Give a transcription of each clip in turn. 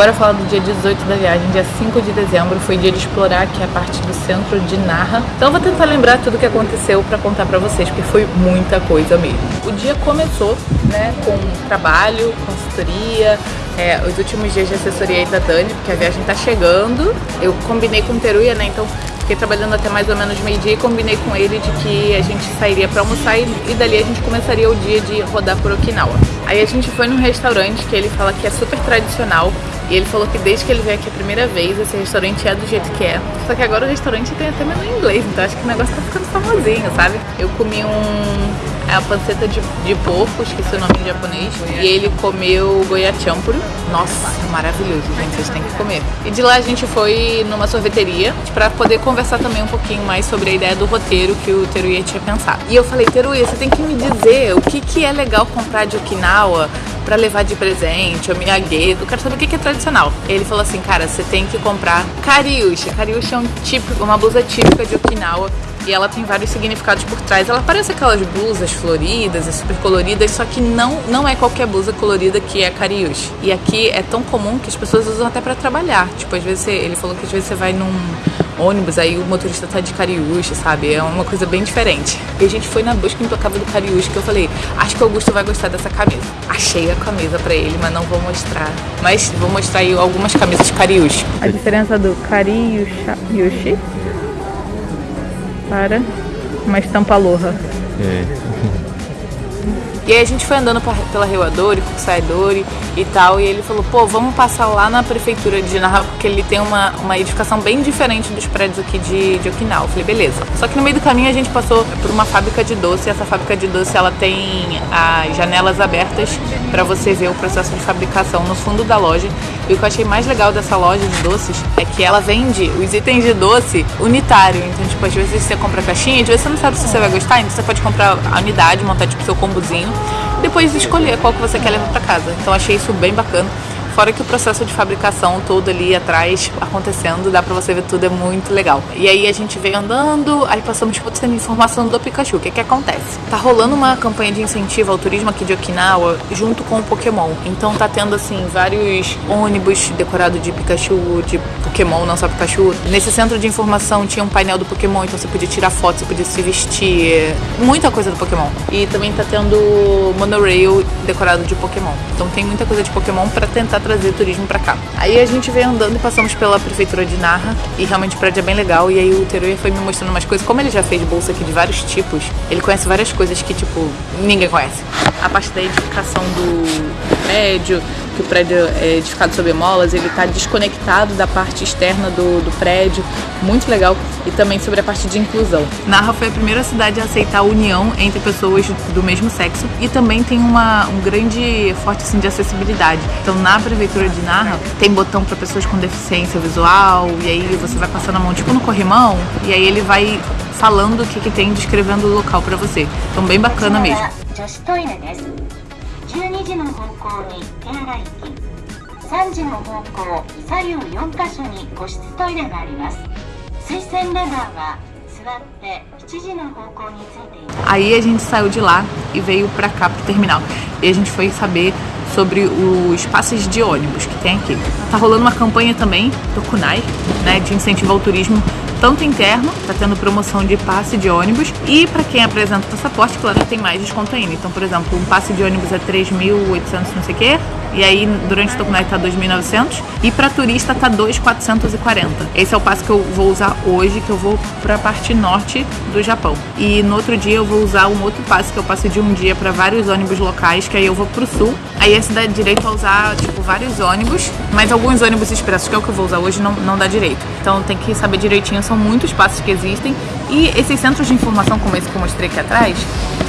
Bora falar do dia 18 da viagem, dia 5 de dezembro, foi dia de explorar aqui a parte do centro de Narra. Então vou tentar lembrar tudo o que aconteceu para contar para vocês, porque foi muita coisa mesmo. O dia começou, né, com trabalho, consultoria, é, os últimos dias de assessoria aí da Dani, porque a viagem tá chegando. Eu combinei com o Teruya, né, então fiquei trabalhando até mais ou menos meio-dia e combinei com ele de que a gente sairia para almoçar e, e dali a gente começaria o dia de rodar por Okinawa. Aí a gente foi num restaurante que ele fala que é super tradicional e ele falou que desde que ele veio aqui a primeira vez, esse restaurante é do jeito que é. Só que agora o restaurante tem até menu em inglês, então acho que o negócio tá ficando famosinho, sabe? Eu comi um é a panceta de, de porco, esqueci o nome em japonês. E ele comeu goiachampuru. Nossa, maravilhoso, gente, vocês têm que comer. E de lá a gente foi numa sorveteria para poder conversar também um pouquinho mais sobre a ideia do roteiro que o Teruya tinha pensado. E eu falei, Teruya, você tem que me dizer o que, que é legal comprar de Okinawa para levar de presente, o miyagedo, eu quero saber o que é tradicional. Ele falou assim, cara, você tem que comprar kariushi. Kariushi é um típico, uma blusa típica de Okinawa e ela tem vários significados por trás. Ela parece aquelas blusas floridas e super coloridas, só que não, não é qualquer blusa colorida que é cariúcha. E aqui é tão comum que as pessoas usam até para trabalhar. Tipo, às vezes você, ele falou que às vezes você vai num ônibus, aí o motorista tá de cariúcha, sabe? É uma coisa bem diferente. E a gente foi na busca implacável do cariúcha, que eu falei, acho que o Augusto vai gostar dessa camisa. Achei a camisa para ele, mas não vou mostrar. Mas vou mostrar aí algumas camisas cariúcha. A diferença do cariúcha para uma estampa aloha. É. E aí a gente foi andando pela Rio Adori, Kusaidori e tal, e ele falou, pô, vamos passar lá na prefeitura de Naha, porque ele tem uma, uma edificação bem diferente dos prédios aqui de, de Okinawa. Eu falei, beleza. Só que no meio do caminho a gente passou por uma fábrica de doce, essa fábrica de doce ela tem as janelas abertas para você ver o processo de fabricação no fundo da loja. E o que eu achei mais legal dessa loja de doces é que ela vende os itens de doce unitário. Então, tipo, às vezes você compra caixinha, às vezes você não sabe se você vai gostar, então você pode comprar a unidade, montar tipo seu combozinho e depois escolher qual que você quer levar para casa. Então achei isso bem bacana. Fora que o processo de fabricação todo ali atrás acontecendo, dá pra você ver tudo, é muito legal. E aí a gente veio andando, aí passamos tipo tendo informação do Pikachu. O que que acontece? Tá rolando uma campanha de incentivo ao turismo aqui de Okinawa junto com o Pokémon. Então tá tendo assim vários ônibus decorados de Pikachu, de Pokémon, não só Pikachu. Nesse centro de informação tinha um painel do Pokémon, então você podia tirar foto, você podia se vestir, muita coisa do Pokémon. E também tá tendo monorail decorado de Pokémon. Então tem muita coisa de Pokémon para tentar trazer turismo para cá. Aí a gente veio andando e passamos pela prefeitura de Narra e realmente o prédio é bem legal. E aí o Teruya foi me mostrando umas coisas. Como ele já fez bolsa aqui de vários tipos, ele conhece várias coisas que, tipo, ninguém conhece. A parte da edificação do prédio, que o prédio é edificado sobre molas, ele está desconectado da parte externa do, do prédio, muito legal, e também sobre a parte de inclusão. Narra foi a primeira cidade a aceitar a união entre pessoas do mesmo sexo e também tem uma, um grande forte assim, de acessibilidade. Então na prefeitura de Narra tem botão para pessoas com deficiência visual, e aí você vai passando a mão tipo no corrimão, e aí ele vai falando o que, que tem, descrevendo o local para você. Então, bem bacana mesmo. Aí a gente saiu de lá e veio para cá pro terminal. E a gente foi saber sobre os passes de ônibus que tem aqui. Tá rolando uma campanha também do Kunai, né, de incentivo ao turismo tanto interno, tá tendo promoção de passe de ônibus, e para quem apresenta o passaporte, claro, tem mais desconto ainda. Então, por exemplo, um passe de ônibus é 3.800 não sei o quê, e aí durante o Tokunai tá 2.900, e para turista tá 2.440. Esse é o passe que eu vou usar hoje, que eu vou para a parte norte do Japão. E no outro dia eu vou usar um outro passe, que eu passo de um dia para vários ônibus locais, que aí eu vou pro sul. Aí esse dá direito a usar, tipo, vários ônibus, mas alguns ônibus expressos, que é o que eu vou usar hoje, não, não dá direito. Então tem que saber direitinho são muitos passos que existem. E esses centros de informação, como esse que eu mostrei aqui atrás,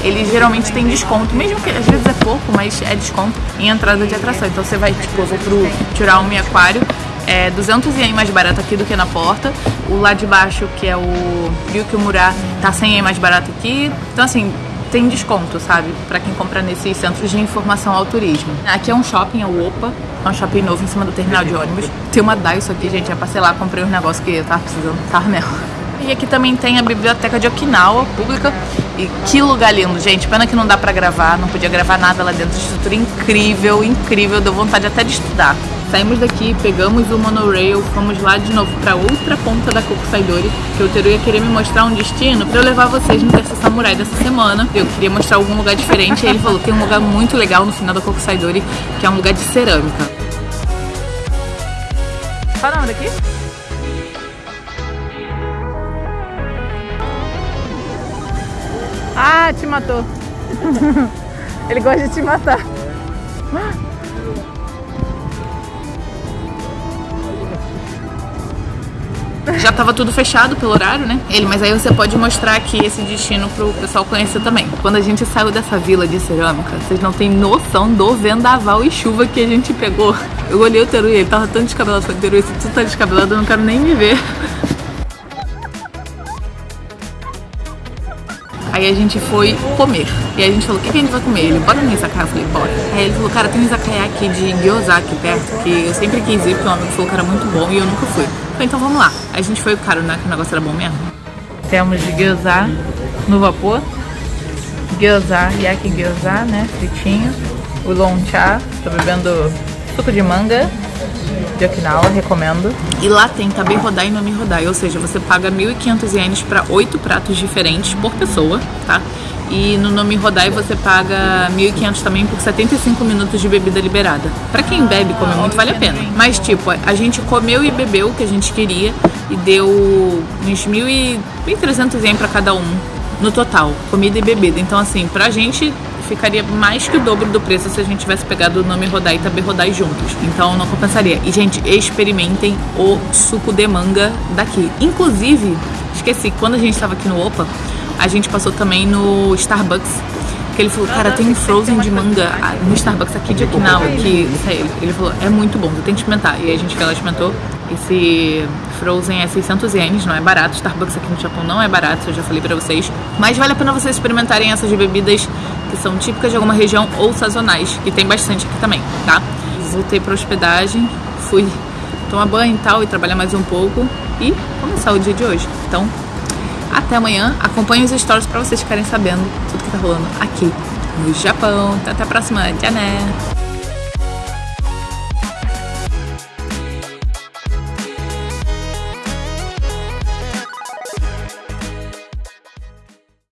eles geralmente têm desconto, mesmo que às vezes é pouco, mas é desconto em entrada de atração. Então você vai, tipo, eu vou pro Churaumi Aquário, é 200 ien mais barato aqui do que na porta. O lá de baixo, que é o Ryukyumura, tá 100 ien mais barato aqui. Então assim, tem desconto, sabe? Para quem compra nesses centros de informação ao turismo. Aqui é um shopping, é o Opa. É um shopping novo em cima do terminal de ônibus. Tem uma Daiso aqui, gente. Já passei lá, comprei uns negócios que eu tava precisando, nela. E aqui também tem a biblioteca de Okinawa, pública. E que lugar lindo, gente. Pena que não dá pra gravar, não podia gravar nada lá dentro. Estrutura incrível, incrível. Deu vontade até de estudar. Saímos daqui, pegamos o monorail, fomos lá de novo pra outra ponta da Kokusaidori, que o Teru ia querer me mostrar um destino pra eu levar vocês no Terça Samurai dessa semana. Eu queria mostrar algum lugar diferente, e ele falou, tem um lugar muito legal no final da Kokusaidori, que é um lugar de cerâmica. Qual é o nome daqui? Ah, te matou. Ele gosta de te matar. Já tava tudo fechado pelo horário, né? Ele, mas aí você pode mostrar aqui esse destino pro pessoal conhecer também. Quando a gente saiu dessa vila de cerâmica, vocês não têm noção do vendaval e chuva que a gente pegou. Eu olhei o Teru e ele tava tão descabelado. Falei, Teru, se tu tá descabelado, eu não quero nem me ver. Aí a gente foi comer. E a gente falou, o que, que a gente vai comer? Ele, bora no izakaya? Eu falei, bora. Aí ele falou, cara, tem um izakaya aqui de gyoza aqui perto, que eu sempre quis ir, porque um amigo falou que era muito bom e eu nunca fui. Falei, então vamos lá. A gente foi, cara, né, que o negócio era bom mesmo. Temos gyoza no vapor. Gyoza, yaki gyoza, né, fritinho. O loncha, tô bebendo suco de manga de Okinawa, recomendo. E lá tem Tabe Rodai e Nomi Rodai, ou seja, você paga 1.500 ienes para oito pratos diferentes por pessoa, tá? E no Nomi Rodai você paga 1.500 também por 75 minutos de bebida liberada. Para quem bebe e come muito, vale a pena. Mas, tipo, a gente comeu e bebeu o que a gente queria e deu uns 1.300 ienes para cada um no total, comida e bebida. Então, assim, pra gente ficaria mais que o dobro do preço se a gente tivesse pegado o nome Rodai e Tabe Rodai juntos. Então não compensaria. E, gente, experimentem o suco de manga daqui. Inclusive, esqueci, quando a gente estava aqui no Opa, a gente passou também no Starbucks que ele falou, cara, tem um frozen de manga no Starbucks aqui de Okinawa, que ele falou, é muito bom, você tem que experimentar. E a gente foi lá experimentou. Esse frozen é 600 ienes, não é barato. Starbucks aqui no Japão não é barato, eu já falei pra vocês. Mas vale a pena vocês experimentarem essas bebidas que são típicas de alguma região ou sazonais, que tem bastante aqui também, tá? Voltei pra hospedagem, fui tomar banho e tal, e trabalhar mais um pouco e começar o dia de hoje. Então, até amanhã. Acompanhe os stories para vocês ficarem sabendo tudo que tá rolando aqui no Japão. Até a próxima. Tchau, né?